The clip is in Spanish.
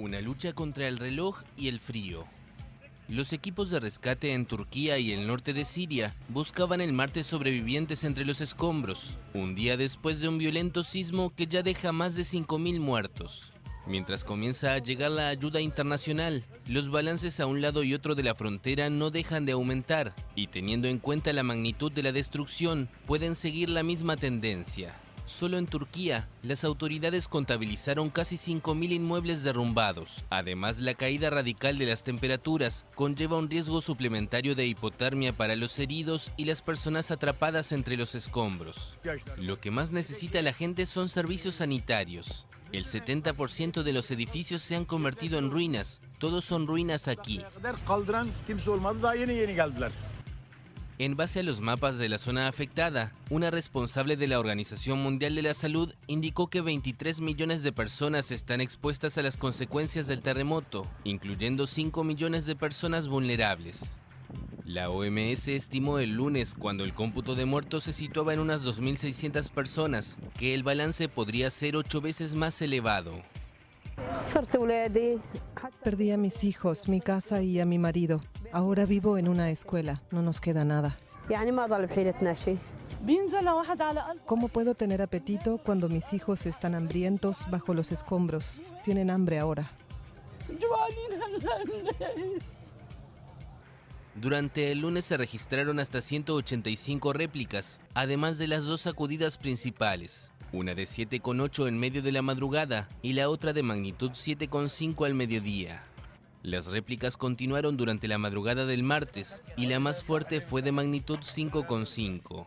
Una lucha contra el reloj y el frío. Los equipos de rescate en Turquía y el norte de Siria buscaban el martes sobrevivientes entre los escombros, un día después de un violento sismo que ya deja más de 5.000 muertos. Mientras comienza a llegar la ayuda internacional, los balances a un lado y otro de la frontera no dejan de aumentar y teniendo en cuenta la magnitud de la destrucción, pueden seguir la misma tendencia. Solo en Turquía, las autoridades contabilizaron casi 5.000 inmuebles derrumbados. Además, la caída radical de las temperaturas conlleva un riesgo suplementario de hipotermia para los heridos y las personas atrapadas entre los escombros. Lo que más necesita la gente son servicios sanitarios. El 70% de los edificios se han convertido en ruinas. Todos son ruinas aquí. En base a los mapas de la zona afectada, una responsable de la Organización Mundial de la Salud indicó que 23 millones de personas están expuestas a las consecuencias del terremoto, incluyendo 5 millones de personas vulnerables. La OMS estimó el lunes, cuando el cómputo de muertos se situaba en unas 2.600 personas, que el balance podría ser ocho veces más elevado. Perdí a mis hijos, mi casa y a mi marido. Ahora vivo en una escuela, no nos queda nada. ¿Cómo puedo tener apetito cuando mis hijos están hambrientos bajo los escombros? Tienen hambre ahora. Durante el lunes se registraron hasta 185 réplicas, además de las dos sacudidas principales, una de 7,8 en medio de la madrugada y la otra de magnitud 7,5 al mediodía. Las réplicas continuaron durante la madrugada del martes y la más fuerte fue de magnitud 5,5.